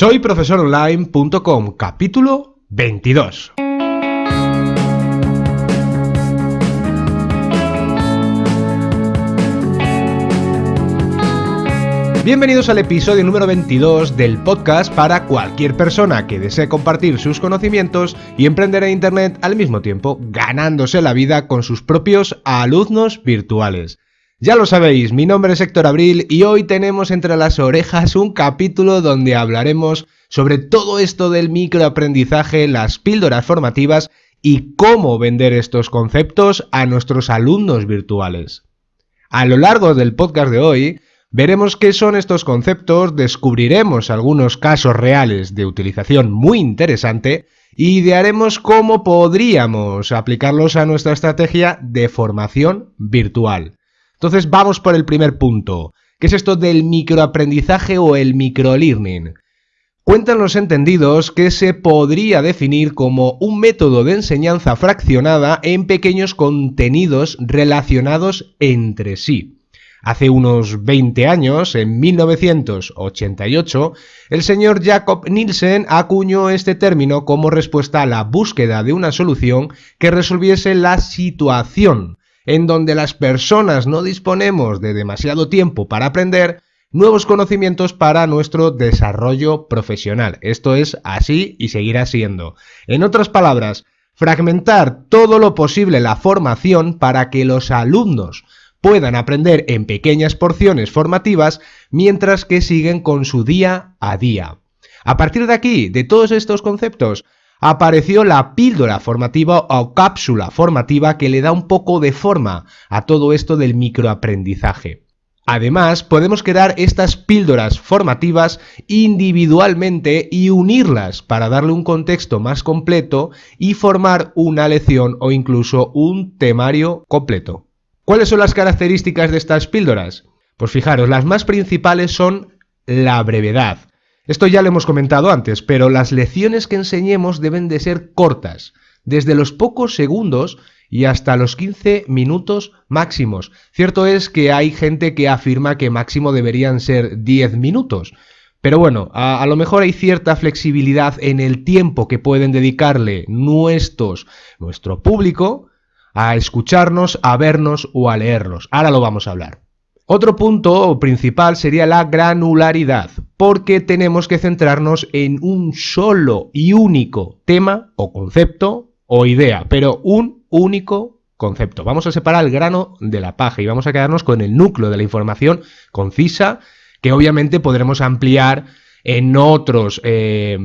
Soy profesoronline.com, capítulo 22. Bienvenidos al episodio número 22 del podcast para cualquier persona que desee compartir sus conocimientos y emprender en Internet al mismo tiempo, ganándose la vida con sus propios alumnos virtuales. Ya lo sabéis, mi nombre es Héctor Abril y hoy tenemos entre las orejas un capítulo donde hablaremos sobre todo esto del microaprendizaje, las píldoras formativas y cómo vender estos conceptos a nuestros alumnos virtuales. A lo largo del podcast de hoy, Veremos qué son estos conceptos, descubriremos algunos casos reales de utilización muy interesante y idearemos cómo podríamos aplicarlos a nuestra estrategia de formación virtual. Entonces vamos por el primer punto. ¿Qué es esto del microaprendizaje o el microlearning? Cuentan los entendidos que se podría definir como un método de enseñanza fraccionada en pequeños contenidos relacionados entre sí. Hace unos 20 años, en 1988, el señor Jacob Nielsen acuñó este término como respuesta a la búsqueda de una solución que resolviese la situación en donde las personas no disponemos de demasiado tiempo para aprender nuevos conocimientos para nuestro desarrollo profesional. Esto es así y seguirá siendo. En otras palabras, fragmentar todo lo posible la formación para que los alumnos puedan aprender en pequeñas porciones formativas mientras que siguen con su día a día. A partir de aquí, de todos estos conceptos, apareció la píldora formativa o cápsula formativa que le da un poco de forma a todo esto del microaprendizaje. Además, podemos crear estas píldoras formativas individualmente y unirlas para darle un contexto más completo y formar una lección o incluso un temario completo. ¿Cuáles son las características de estas píldoras? Pues fijaros, las más principales son la brevedad. Esto ya lo hemos comentado antes, pero las lecciones que enseñemos deben de ser cortas, desde los pocos segundos y hasta los 15 minutos máximos. Cierto es que hay gente que afirma que máximo deberían ser 10 minutos, pero bueno, a, a, lo mejor hay cierta flexibilidad en el tiempo que pueden dedicarle nuestros, nuestro público a escucharnos, a vernos o a leernos. Ahora lo vamos a hablar. Otro punto principal sería la granularidad, porque tenemos que centrarnos en un solo y único tema o concepto o idea, pero un único concepto. Vamos a separar el grano de la paja y vamos a quedarnos con el núcleo de la información concisa que obviamente podremos ampliar en, otros, eh,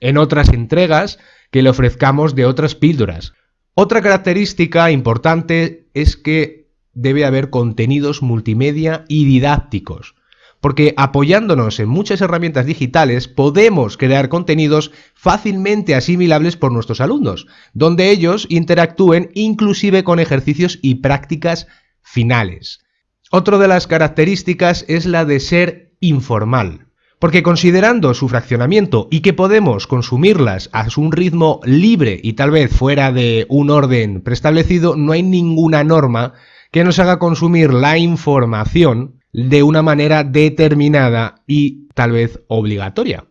en otras entregas que le ofrezcamos de otras píldoras. Otra característica importante es que debe haber contenidos multimedia y didácticos, porque apoyándonos en muchas herramientas digitales podemos crear contenidos fácilmente asimilables por nuestros alumnos, donde ellos interactúen inclusive con ejercicios y prácticas finales. Otra de las características es la de ser informal. Porque considerando su fraccionamiento y que podemos consumirlas a un ritmo libre y tal vez fuera de un orden preestablecido, no hay ninguna norma que nos haga consumir la información de una manera determinada y tal vez obligatoria.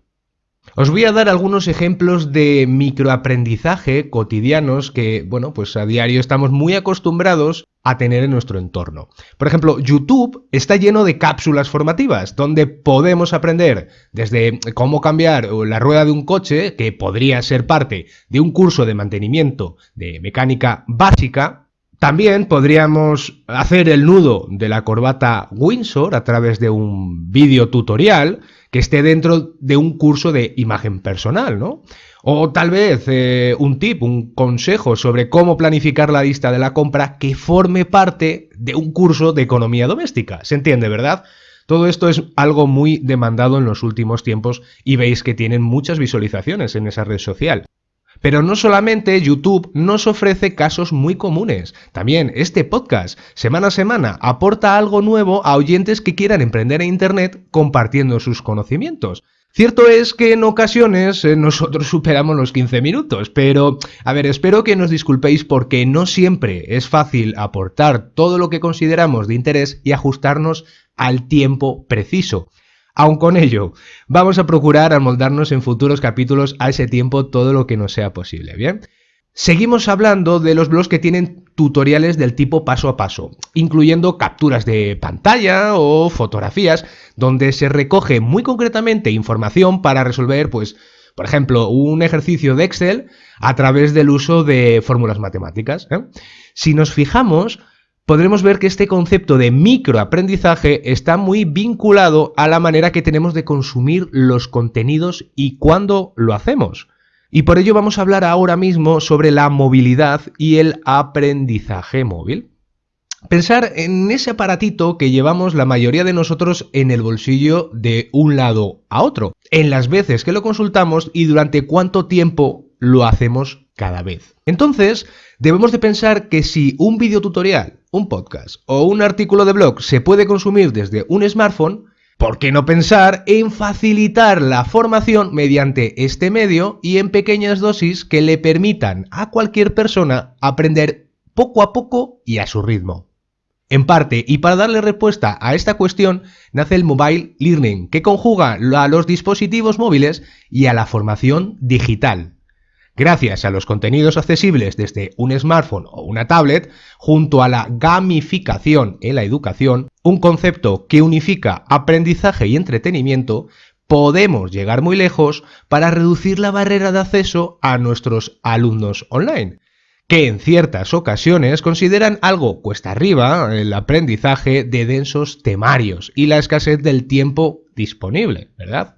Os voy a dar algunos ejemplos de microaprendizaje cotidianos que, bueno, pues a diario estamos muy acostumbrados a tener en nuestro entorno. Por ejemplo, YouTube está lleno de cápsulas formativas donde podemos aprender desde cómo cambiar la rueda de un coche, que podría ser parte de un curso de mantenimiento de mecánica básica, también podríamos hacer el nudo de la corbata Windsor a través de un vídeo tutorial que esté dentro de un curso de imagen personal, ¿no? O tal vez eh, un tip, un consejo sobre cómo planificar la lista de la compra que forme parte de un curso de economía doméstica. ¿Se entiende, verdad? Todo esto es algo muy demandado en los últimos tiempos y veis que tienen muchas visualizaciones en esa red social. Pero no solamente YouTube nos ofrece casos muy comunes, también este podcast semana a semana aporta algo nuevo a oyentes que quieran emprender en Internet compartiendo sus conocimientos. Cierto es que en ocasiones eh, nosotros superamos los 15 minutos, pero a ver, espero que nos disculpéis porque no siempre es fácil aportar todo lo que consideramos de interés y ajustarnos al tiempo preciso. Aun con ello, vamos a procurar amoldarnos en futuros capítulos a ese tiempo todo lo que nos sea posible, ¿bien? Seguimos hablando de los blogs que tienen tutoriales del tipo paso a paso, incluyendo capturas de pantalla o fotografías, donde se recoge muy concretamente información para resolver, pues, por ejemplo, un ejercicio de Excel a través del uso de fórmulas matemáticas. ¿eh? Si nos fijamos, podremos ver que este concepto de microaprendizaje está muy vinculado a la manera que tenemos de consumir los contenidos y cuándo lo hacemos. Y por ello vamos a hablar ahora mismo sobre la movilidad y el aprendizaje móvil. Pensar en ese aparatito que llevamos la mayoría de nosotros en el bolsillo de un lado a otro, en las veces que lo consultamos y durante cuánto tiempo lo hacemos cada vez. Entonces, debemos de pensar que si un videotutorial, un podcast o un artículo de blog se puede consumir desde un smartphone, ¿por qué no pensar en facilitar la formación mediante este medio y en pequeñas dosis que le permitan a cualquier persona aprender poco a poco y a su ritmo? En parte, y para darle respuesta a esta cuestión, nace el Mobile Learning, que conjuga a los dispositivos móviles y a la formación digital. Gracias a los contenidos accesibles desde un smartphone o una tablet, junto a la gamificación en la educación, un concepto que unifica aprendizaje y entretenimiento, podemos llegar muy lejos para reducir la barrera de acceso a nuestros alumnos online, que en ciertas ocasiones consideran algo cuesta arriba el aprendizaje de densos temarios y la escasez del tiempo disponible, ¿verdad?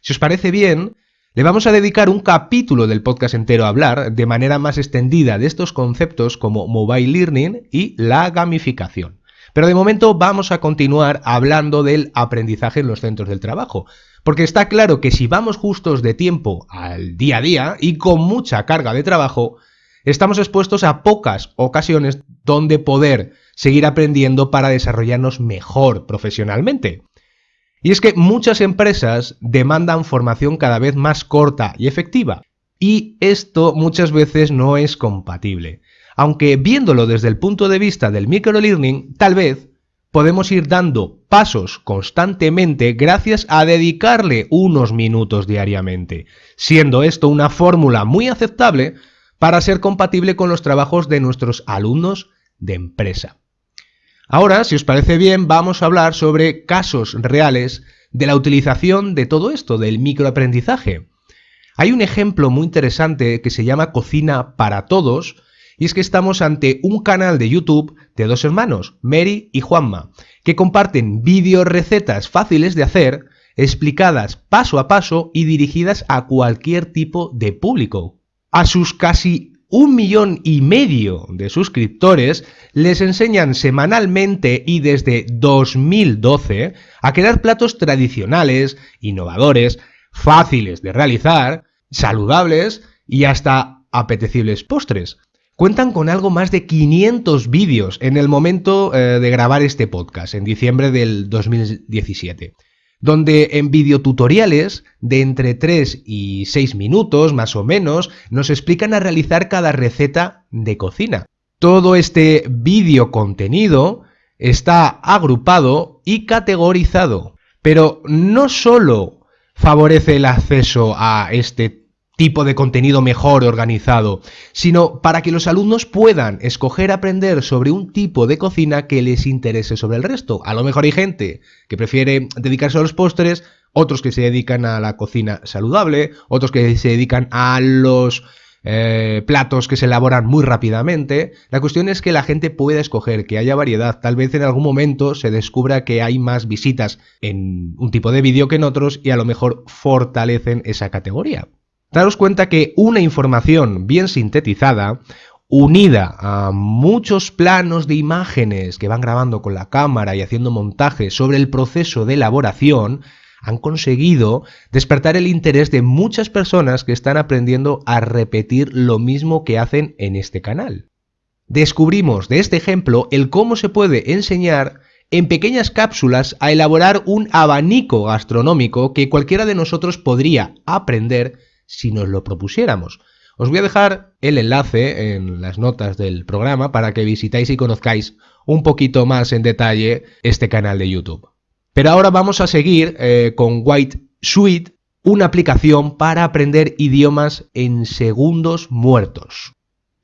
Si os parece bien, le vamos a dedicar un capítulo del podcast entero a hablar de manera más extendida de estos conceptos como mobile learning y la gamificación. Pero de momento vamos a continuar hablando del aprendizaje en los centros del trabajo, porque está claro que si vamos justos de tiempo al día a día y con mucha carga de trabajo, estamos expuestos a pocas ocasiones donde poder seguir aprendiendo para desarrollarnos mejor profesionalmente. Y es que muchas empresas demandan formación cada vez más corta y efectiva, y esto muchas veces no es compatible. Aunque viéndolo desde el punto de vista del microlearning, tal vez podemos ir dando pasos constantemente gracias a dedicarle unos minutos diariamente, siendo esto una fórmula muy aceptable para ser compatible con los trabajos de nuestros alumnos de empresa. Ahora, si os parece bien, vamos a hablar sobre casos reales de la utilización de todo esto, del microaprendizaje. Hay un ejemplo muy interesante que se llama Cocina para Todos, y es que estamos ante un canal de YouTube de dos hermanos, Mary y Juanma, que comparten vídeos recetas fáciles de hacer, explicadas paso a paso y dirigidas a cualquier tipo de público. A sus casi un millón y medio de suscriptores les enseñan semanalmente y desde 2012 a crear platos tradicionales, innovadores, fáciles de realizar, saludables y hasta apetecibles postres. Cuentan con algo más de 500 vídeos en el momento eh, de grabar este podcast, en diciembre del 2017 donde en videotutoriales de entre 3 y 6 minutos más o menos nos explican a realizar cada receta de cocina. Todo este vídeo contenido está agrupado y categorizado, pero no solo favorece el acceso a este tipo de contenido mejor organizado, sino para que los alumnos puedan escoger aprender sobre un tipo de cocina que les interese sobre el resto. A lo mejor hay gente que prefiere dedicarse a los postres, otros que se dedican a la cocina saludable, otros que se dedican a los eh, platos que se elaboran muy rápidamente. La cuestión es que la gente pueda escoger, que haya variedad. Tal vez en algún momento se descubra que hay más visitas en un tipo de vídeo que en otros y a lo mejor fortalecen esa categoría. Daros cuenta que una información bien sintetizada, unida a muchos planos de imágenes que van grabando con la cámara y haciendo montajes sobre el proceso de elaboración, han conseguido despertar el interés de muchas personas que están aprendiendo a repetir lo mismo que hacen en este canal. Descubrimos de este ejemplo el cómo se puede enseñar en pequeñas cápsulas a elaborar un abanico gastronómico que cualquiera de nosotros podría aprender si nos lo propusiéramos. Os voy a dejar el enlace en las notas del programa para que visitáis y conozcáis un poquito más en detalle este canal de YouTube. Pero ahora vamos a seguir eh, con White Suite, una aplicación para aprender idiomas en segundos muertos.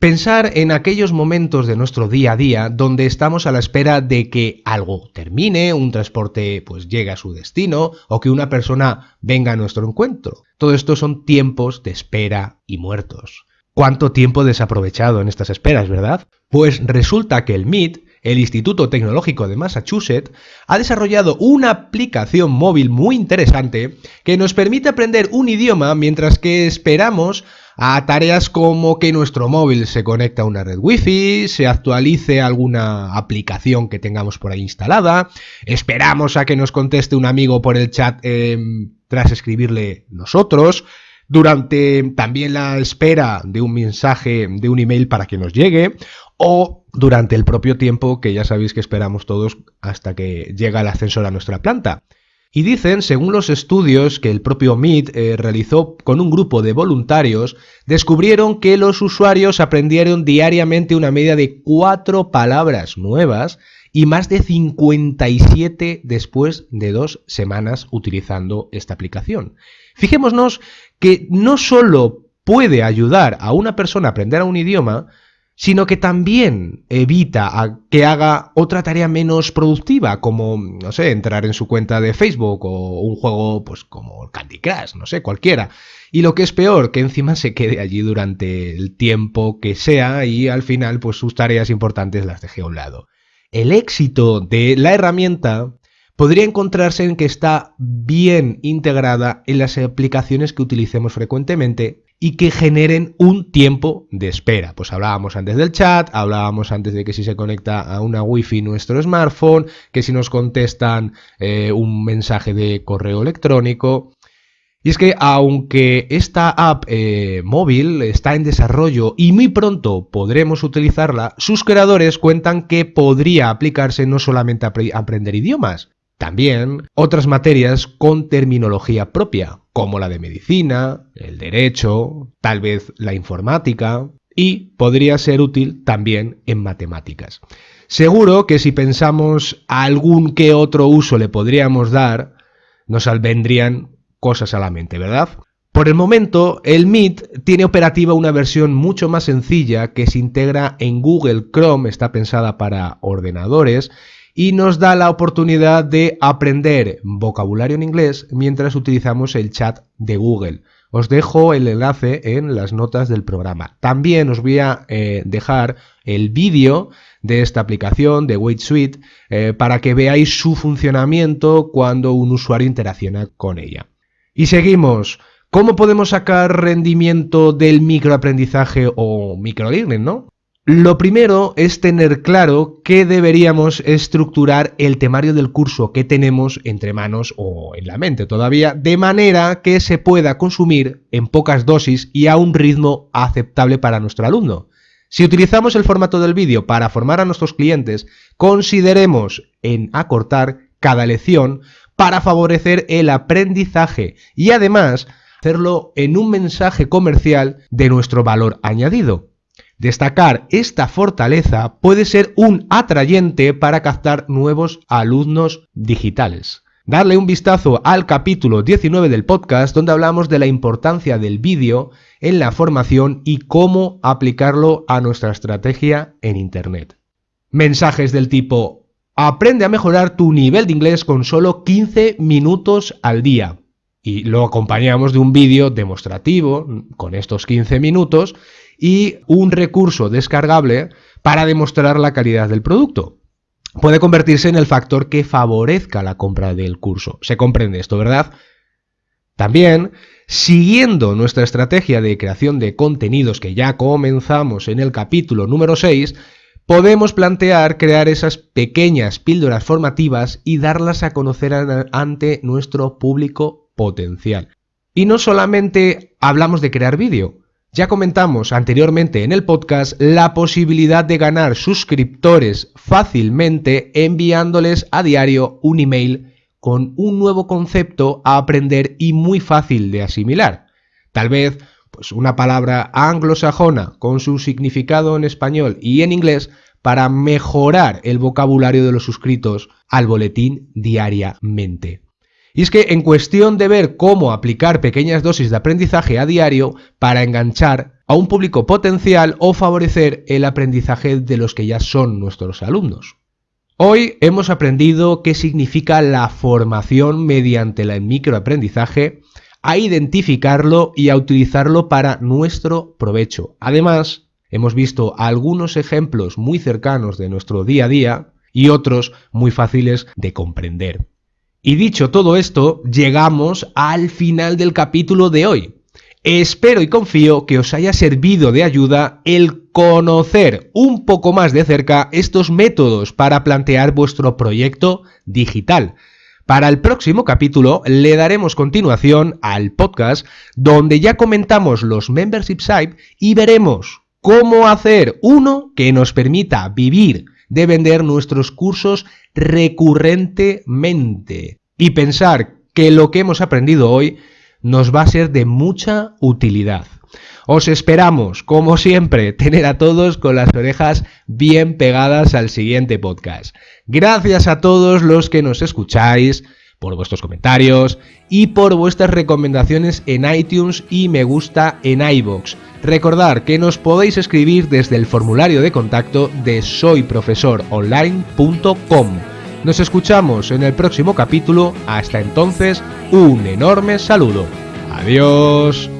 Pensar en aquellos momentos de nuestro día a día donde estamos a la espera de que algo termine, un transporte pues llegue a su destino o que una persona venga a nuestro encuentro. Todo esto son tiempos de espera y muertos. ¿Cuánto tiempo desaprovechado en estas esperas, verdad? Pues resulta que el Meet el Instituto Tecnológico de Massachusetts ha desarrollado una aplicación móvil muy interesante que nos permite aprender un idioma mientras que esperamos a tareas como que nuestro móvil se conecta a una red wifi, se actualice alguna aplicación que tengamos por ahí instalada, esperamos a que nos conteste un amigo por el chat em, tras escribirle nosotros, durante también la espera de un mensaje, de un email para que nos llegue, o durante el propio tiempo que ya sabéis que esperamos todos hasta que llega el ascensor a nuestra planta. Y dicen, según los estudios que el propio Meet eh, realizó con un grupo de voluntarios, descubrieron que los usuarios aprendieron diariamente una media de cuatro palabras nuevas y más de 57 después de dos semanas utilizando esta aplicación. Fijémonos que no solo puede ayudar a una persona a aprender un idioma, sino que también evita que haga otra tarea menos productiva, como, no sé, entrar en su cuenta de Facebook o un juego, pues como Candy Crush, no sé, cualquiera. Y lo que es peor, que encima se quede allí durante el tiempo que sea y al final, pues sus tareas importantes las deje a un lado. El éxito de la herramienta podría encontrarse en que está bien integrada en las aplicaciones que utilicemos frecuentemente y que generen un tiempo de espera. Pues hablábamos antes del chat, hablábamos antes de que si se conecta a una wifi nuestro smartphone, que si nos contestan eh, un mensaje de correo electrónico. Y es que aunque esta app eh, móvil está en desarrollo y muy pronto podremos utilizarla, sus creadores cuentan que podría aplicarse no solamente a aprender idiomas, también otras materias con terminología propia, como la de medicina, el derecho, tal vez la informática, y podría ser útil también en matemáticas. Seguro que si pensamos a algún que otro uso le podríamos dar, nos vendrían cosas a la mente, ¿verdad? Por el momento, el Meet tiene operativa una versión mucho más sencilla que se integra en Google Chrome, está pensada para ordenadores y nos da la oportunidad de aprender vocabulario en inglés mientras utilizamos el chat de Google. Os dejo el enlace en las notas del programa. También os voy a eh, dejar el vídeo de esta aplicación de Wait Suite eh, para que veáis su funcionamiento cuando un usuario interacciona con ella. Y seguimos. ¿Cómo podemos sacar rendimiento del microaprendizaje o microlearning, no? Lo primero es tener claro que deberíamos estructurar el temario del curso que tenemos entre manos o en la mente todavía, de manera que se pueda consumir en pocas dosis y a un ritmo aceptable para nuestro alumno. Si utilizamos el formato del vídeo para formar a nuestros clientes, consideremos en acortar cada lección para favorecer el aprendizaje y además hacerlo en un mensaje comercial de nuestro valor añadido. Destacar esta fortaleza puede ser un atrayente para captar nuevos alumnos digitales. Darle un vistazo al capítulo 19 del podcast donde hablamos de la importancia del vídeo en la formación y cómo aplicarlo a nuestra estrategia en Internet. Mensajes del tipo Aprende a mejorar tu nivel de inglés con solo 15 minutos al día. Y lo acompañamos de un vídeo demostrativo con estos 15 minutos y un recurso descargable para demostrar la calidad del producto. Puede convertirse en el factor que favorezca la compra del curso. Se comprende esto, ¿verdad? También, siguiendo nuestra estrategia de creación de contenidos que ya comenzamos en el capítulo número 6, podemos plantear crear esas pequeñas píldoras formativas y darlas a conocer ante nuestro público potencial. Y no solamente hablamos de crear vídeo, ya comentamos anteriormente en el podcast la posibilidad de ganar suscriptores fácilmente enviándoles a diario un email con un nuevo concepto a aprender y muy fácil de asimilar. Tal vez pues una palabra anglosajona con su significado en español y en inglés para mejorar el vocabulario de los suscritos al boletín diariamente. Y es que en cuestión de ver cómo aplicar pequeñas dosis de aprendizaje a diario para enganchar a un público potencial o favorecer el aprendizaje de los que ya son nuestros alumnos. Hoy hemos aprendido qué significa la formación mediante el microaprendizaje, a identificarlo y a utilizarlo para nuestro provecho. Además, hemos visto algunos ejemplos muy cercanos de nuestro día a día y otros muy fáciles de comprender. Y dicho todo esto, llegamos al final del capítulo de hoy. Espero y confío que os haya servido de ayuda el conocer un poco más de cerca estos métodos para plantear vuestro proyecto digital. Para el próximo capítulo le daremos continuación al podcast donde ya comentamos los membership site y veremos cómo hacer uno que nos permita vivir de vender nuestros cursos recurrentemente y pensar que lo que hemos aprendido hoy nos va a ser de mucha utilidad. Os esperamos, como siempre, tener a todos con las orejas bien pegadas al siguiente podcast. Gracias a todos los que nos escucháis, por vuestros comentarios y por vuestras recomendaciones en iTunes y me gusta en iBox. Recordad que nos podéis escribir desde el formulario de contacto de soyprofesoronline.com. Nos escuchamos en el próximo capítulo. Hasta entonces, un enorme saludo. Adiós.